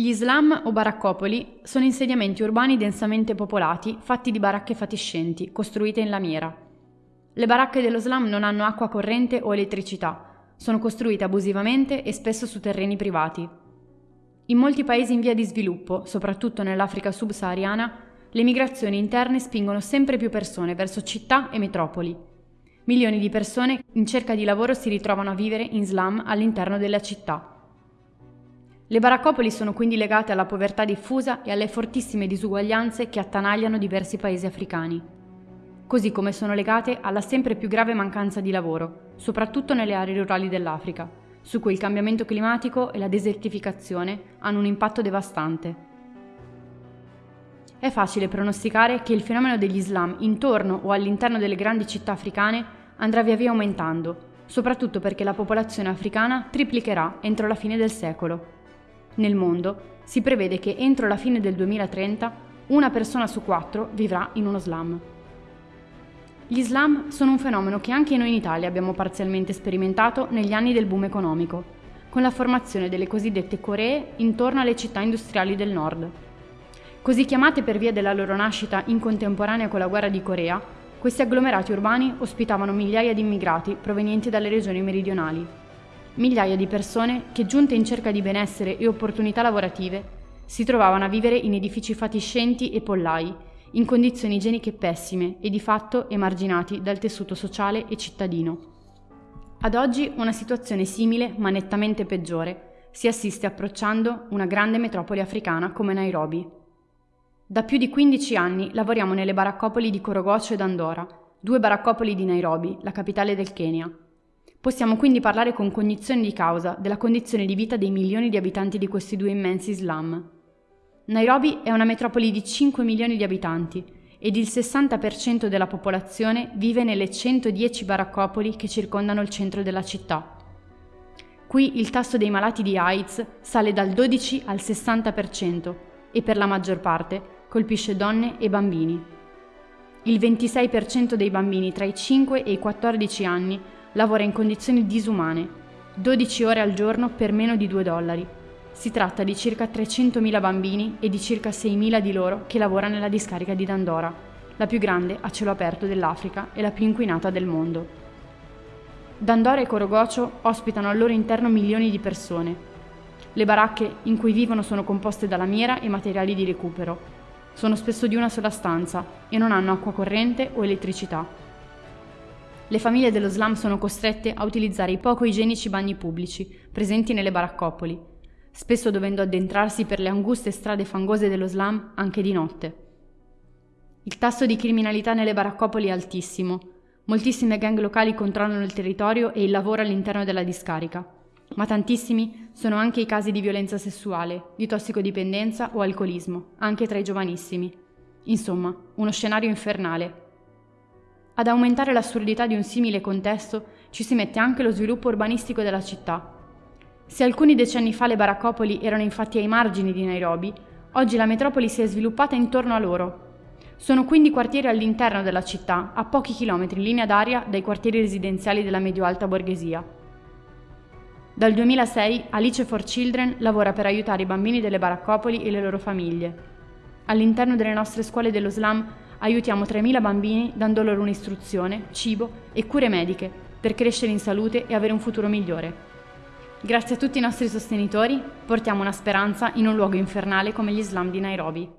Gli slam o baraccopoli sono insediamenti urbani densamente popolati fatti di baracche fatiscenti, costruite in lamiera. Le baracche dello slam non hanno acqua corrente o elettricità, sono costruite abusivamente e spesso su terreni privati. In molti paesi in via di sviluppo, soprattutto nell'Africa subsahariana, le migrazioni interne spingono sempre più persone verso città e metropoli. Milioni di persone in cerca di lavoro si ritrovano a vivere in slam all'interno della città. Le baraccopoli sono quindi legate alla povertà diffusa e alle fortissime disuguaglianze che attanagliano diversi paesi africani, così come sono legate alla sempre più grave mancanza di lavoro, soprattutto nelle aree rurali dell'Africa, su cui il cambiamento climatico e la desertificazione hanno un impatto devastante. È facile pronosticare che il fenomeno degli slam intorno o all'interno delle grandi città africane andrà via via aumentando, soprattutto perché la popolazione africana triplicherà entro la fine del secolo. Nel mondo si prevede che entro la fine del 2030 una persona su quattro vivrà in uno slam. Gli slam sono un fenomeno che anche noi in Italia abbiamo parzialmente sperimentato negli anni del boom economico, con la formazione delle cosiddette Coree intorno alle città industriali del nord. Così chiamate per via della loro nascita in contemporanea con la guerra di Corea, questi agglomerati urbani ospitavano migliaia di immigrati provenienti dalle regioni meridionali migliaia di persone che, giunte in cerca di benessere e opportunità lavorative, si trovavano a vivere in edifici fatiscenti e pollai, in condizioni igieniche pessime e di fatto emarginati dal tessuto sociale e cittadino. Ad oggi una situazione simile, ma nettamente peggiore, si assiste approcciando una grande metropoli africana come Nairobi. Da più di 15 anni lavoriamo nelle baraccopoli di Korogocho ed Andora, due baraccopoli di Nairobi, la capitale del Kenya. Possiamo quindi parlare con cognizione di causa della condizione di vita dei milioni di abitanti di questi due immensi slam. Nairobi è una metropoli di 5 milioni di abitanti ed il 60% della popolazione vive nelle 110 baraccopoli che circondano il centro della città. Qui il tasso dei malati di AIDS sale dal 12 al 60% e per la maggior parte colpisce donne e bambini. Il 26% dei bambini tra i 5 e i 14 anni lavora in condizioni disumane, 12 ore al giorno per meno di 2 dollari. Si tratta di circa 300.000 bambini e di circa 6.000 di loro che lavorano nella discarica di Dandora, la più grande a cielo aperto dell'Africa e la più inquinata del mondo. Dandora e Corogocio ospitano al loro interno milioni di persone. Le baracche in cui vivono sono composte da lamiera e materiali di recupero. Sono spesso di una sola stanza e non hanno acqua corrente o elettricità. Le famiglie dello slam sono costrette a utilizzare i poco igienici bagni pubblici presenti nelle baraccopoli, spesso dovendo addentrarsi per le anguste strade fangose dello slam anche di notte. Il tasso di criminalità nelle baraccopoli è altissimo. Moltissime gang locali controllano il territorio e il lavoro all'interno della discarica, ma tantissimi sono anche i casi di violenza sessuale, di tossicodipendenza o alcolismo, anche tra i giovanissimi. Insomma, uno scenario infernale ad aumentare l'assurdità di un simile contesto ci si mette anche lo sviluppo urbanistico della città. Se alcuni decenni fa le baraccopoli erano infatti ai margini di Nairobi, oggi la metropoli si è sviluppata intorno a loro. Sono quindi quartieri all'interno della città, a pochi chilometri in linea d'aria dai quartieri residenziali della medio-alta borghesia. Dal 2006 Alice for Children lavora per aiutare i bambini delle baraccopoli e le loro famiglie. All'interno delle nostre scuole dello slam aiutiamo 3.000 bambini dando loro un'istruzione, cibo e cure mediche per crescere in salute e avere un futuro migliore. Grazie a tutti i nostri sostenitori portiamo una speranza in un luogo infernale come gli slam di Nairobi.